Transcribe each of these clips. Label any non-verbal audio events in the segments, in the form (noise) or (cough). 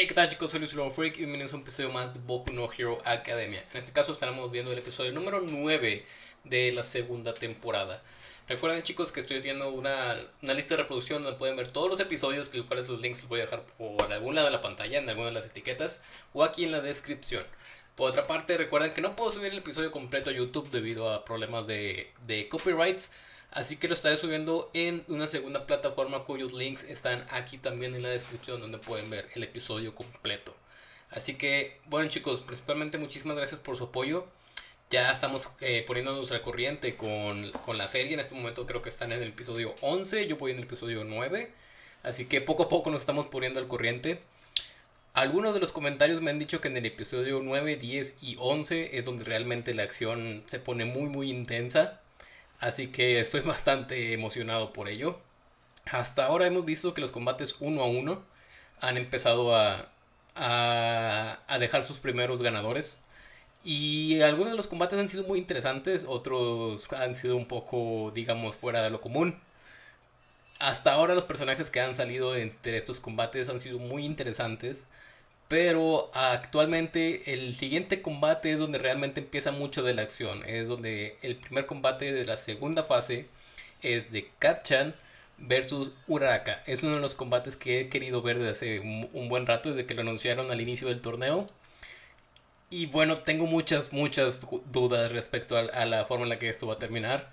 Hey, ¿qué tal chicos? Soy Luis Freak y bienvenidos a un episodio más de Boku no Hero Academia. En este caso estaremos viendo el episodio número 9 de la segunda temporada. Recuerden chicos que estoy haciendo una, una lista de reproducción donde pueden ver todos los episodios, que cuales los links los voy a dejar por algún lado de la pantalla, en alguna de las etiquetas, o aquí en la descripción. Por otra parte, recuerden que no puedo subir el episodio completo a YouTube debido a problemas de, de copyrights. Así que lo estaré subiendo en una segunda plataforma cuyos links están aquí también en la descripción donde pueden ver el episodio completo. Así que, bueno chicos, principalmente muchísimas gracias por su apoyo. Ya estamos eh, poniéndonos al corriente con, con, la serie. En este momento creo que están en el episodio 11, yo voy en el episodio 9. Así que poco a poco nos estamos poniendo al corriente. Algunos de los comentarios me han dicho que en el episodio 9, 10 y 11 es donde realmente la acción se pone muy muy intensa. Así que estoy (laughs) bastante emocionado por ello. Hasta ahora hemos visto que los combates uno a uno han empezado a, a, dejar sus primeros ganadores. Y algunos de los combates han sido muy interesantes, otros han sido un poco, digamos, fuera de lo común. Hasta ahora los personajes que han salido entre estos combates han sido muy interesantes. Pero actualmente el siguiente combate es donde realmente empieza mucho de la acción. Es donde el primer combate de la segunda fase es de Katchan versus Uraraka. Es uno de los combates que he querido ver desde hace un, buen rato, desde que lo anunciaron al inicio del torneo. Y bueno, tengo muchas, muchas dudas respecto a, a la forma en la que esto va a terminar.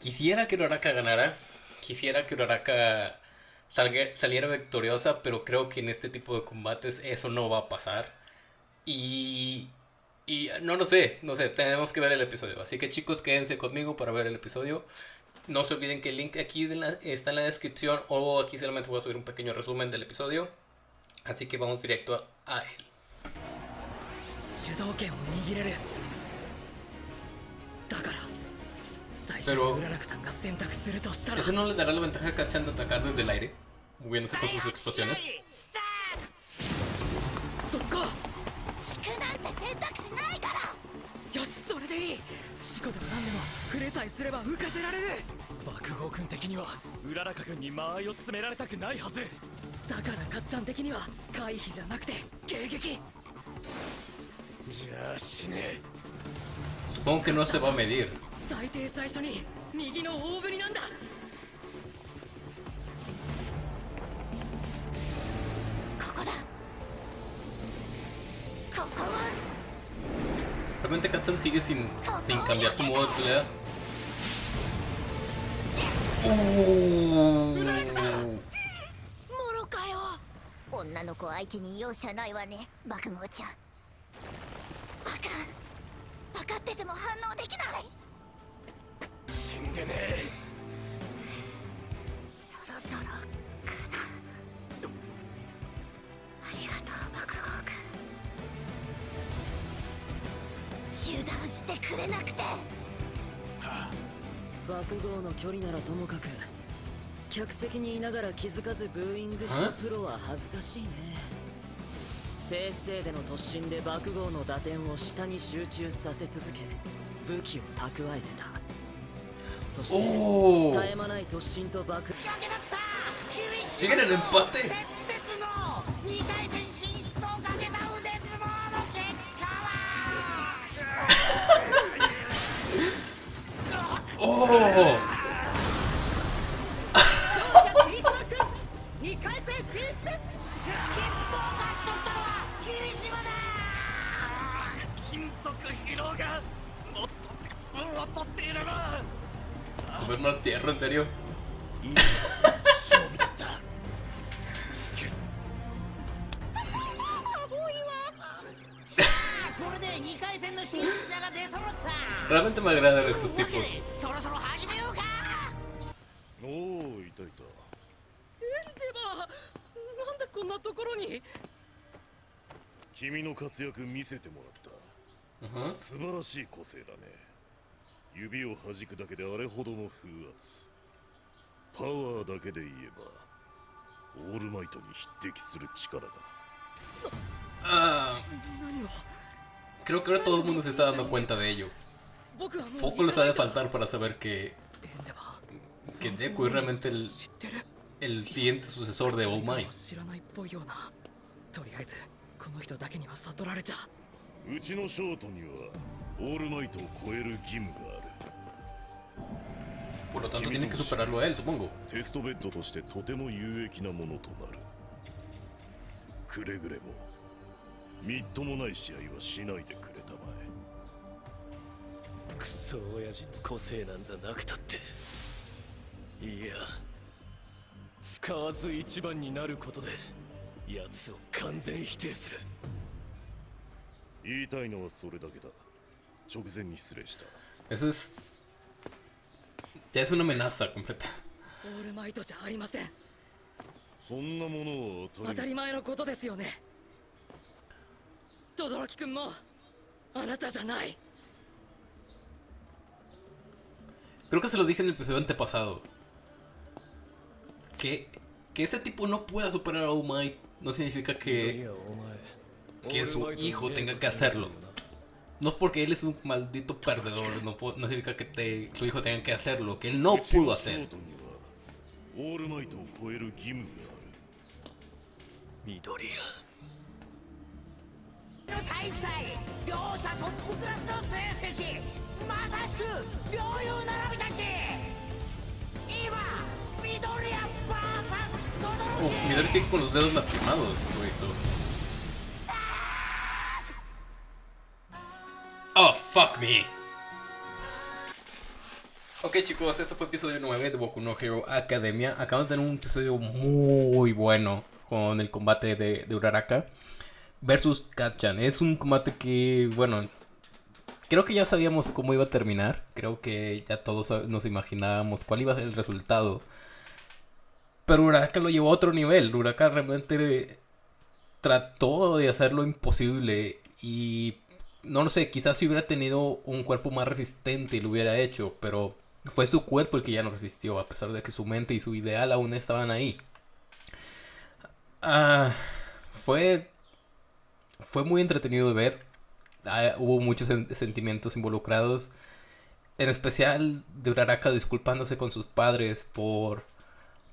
Quisiera que Uraraka ganara. Quisiera que Uraraka saliera victoriosa, pero creo que en este tipo de combates eso no va a pasar. Y, y no lo sé, no sé, tenemos que ver el episodio. Así que chicos, quédense conmigo para ver el episodio. No se olviden que el link aquí está en la descripción o aquí solamente voy a subir un pequeño resumen del episodio. Así que vamos directo a él. Pero... ¿Eso no le dará la ventaja a Kachan de atacar desde el aire? moviéndose con sus explosiones. Supongo que no se va a medir. Realmente Katsun sigue sin, sin cambiar su modo de pelea. Uh. 女の子相手に容赦ないわね爆豪ちゃんバカ分かってても反応できない死ん。でねえくれなくて、はあ、爆豪の距離ならともかく客席にいながら気づかずブーイングしたプロは恥ずかしいね。低姿勢での突進で爆豪の打点を下に集中させ続け武器を蓄えてたそして絶え間ない突進と爆次元 el empate 金属疲労がもっと鉄分を取っていれば。comer en serio. Realmente me agradan estos tipos. Uh -huh. 指を弾くだけであれほどの風圧パワーだけで言えばオールマイトに匹敵する力だ Ah, creo que ahora todo el mundo se está dando cuenta de ello. Poco les ha de faltar para saber que, que Deku es realmente el, el siguiente sucesor de All Might. の人だけには悟られちゃうちのショートにはオールマイトを超える義務がある Por lo tanto, tiene que superarlo a él, supongo. テストベッドとしてとても有益なものとなるくれぐれもみっともない試合はしないでくれたまえクソ親父の個性なんざなくたっていや使わず一番になることで奴を完全否定する言いたいのはそれだけだ直前に失礼した Eso es ya es una amenaza completa オールマイトじゃありませんそんなものは当たり前のことですよね轟君もあなたじゃない Creo que se lo dije en el episodio antepasado. Que, que este tipo no pueda superar a All Might no significa que, que su hijo tenga que hacerlo. No porque él es un maldito perdedor, no, no significa que te, tu hijo tenga que hacer lo que él no pudo hacer. Uh, Midori sigue con los dedos lastimados, por esto. Oh, fuck me. Ok chicos, este fue episodio 9 de Boku no Hero Academia. Acabamos de tener un episodio muy bueno con el combate de, Uraraka versus Kachan. Es un combate que, bueno, creo que ya sabíamos cómo iba a terminar. Creo que ya todos nos imaginábamos cuál iba a ser el resultado. Pero Uraraka lo llevó a otro nivel. Uraraka realmente trató de hacer lo imposible. Y no lo sé, quizás si hubiera tenido un cuerpo más resistente lo hubiera hecho. Pero fue su cuerpo el que ya no resistió. A pesar de que su mente y su ideal aún estaban ahí. Ah, fue, fue muy entretenido de ver. Ah, hubo muchos sentimientos involucrados. En especial de Uraraka disculpándose con sus padres por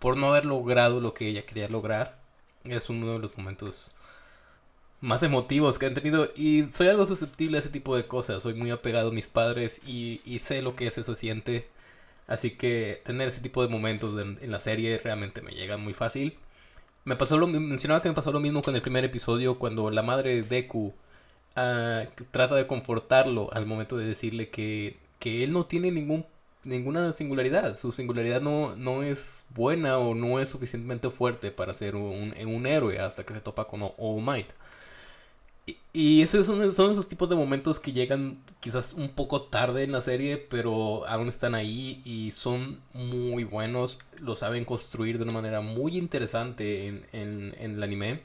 por no haber logrado lo que ella quería lograr. Es uno de los momentos más emotivos que han tenido. Y soy algo susceptible a ese tipo de cosas. Soy muy apegado a mis padres y, sé lo que es eso siente. Así que tener ese tipo de momentos en, la serie realmente me llega muy fácil. Me pasó lo mencionaba que me pasó lo mismo con el primer episodio cuando la madre de Deku ah, trata de confortarlo al momento de decirle que, que él no tiene ningún ninguna singularidad. Su singularidad no, no es buena o no es suficientemente fuerte para ser un, un héroe hasta que se topa con All Might. Y, esos son, son, esos tipos de momentos que llegan quizás un poco tarde en la serie, pero aún están ahí y son muy buenos. Lo saben construir de una manera muy interesante en, en, en el anime.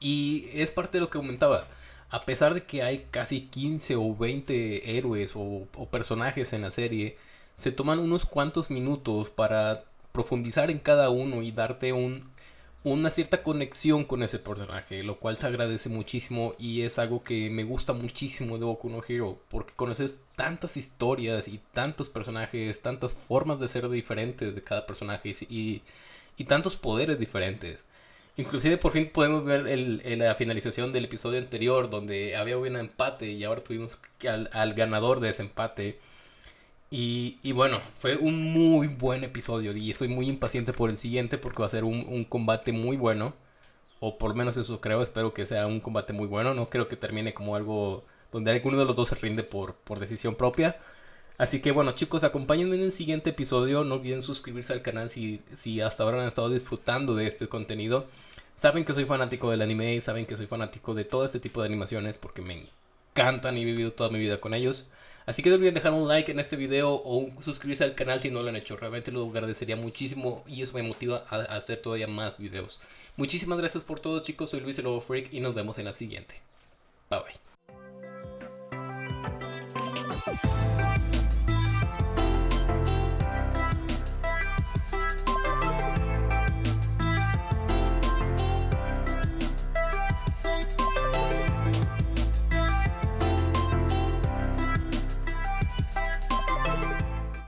Y es parte de lo que comentaba a pesar de que hay casi 15 o 20 héroes o, personajes en la serie, se toman unos cuantos minutos para profundizar en cada uno y darte un, una cierta conexión con ese personaje, lo cual se agradece muchísimo y es algo que me gusta muchísimo de Boku no Hero, porque conoces tantas historias y tantos personajes, tantas formas de ser diferentes de cada personaje y, y tantos poderes diferentes. Inclusive por fin podemos ver el, la finalización del episodio anterior donde había un empate y ahora tuvimos al, al ganador de ese empate. Y, y, bueno, fue un muy buen episodio y estoy muy impaciente por el siguiente porque va a ser un, combate muy bueno. O por lo menos eso creo, espero que sea un combate muy bueno. No creo que termine como algo donde alguno de los dos se rinde por, por decisión propia. Así que bueno chicos, acompáñenme en el siguiente episodio. No olviden suscribirse al canal si, si hasta ahora han estado disfrutando de este contenido. Saben que soy fanático del anime, saben que soy fanático de todo este tipo de animaciones porque me encantan y he vivido toda mi vida con ellos. Así que no olviden dejar un like en este video o suscribirse al canal si no lo han hecho. Realmente lo agradecería muchísimo y eso me motiva a hacer todavía más videos. Muchísimas gracias por todo chicos, soy Luis el Lobo Freak y nos vemos en la siguiente. Bye bye.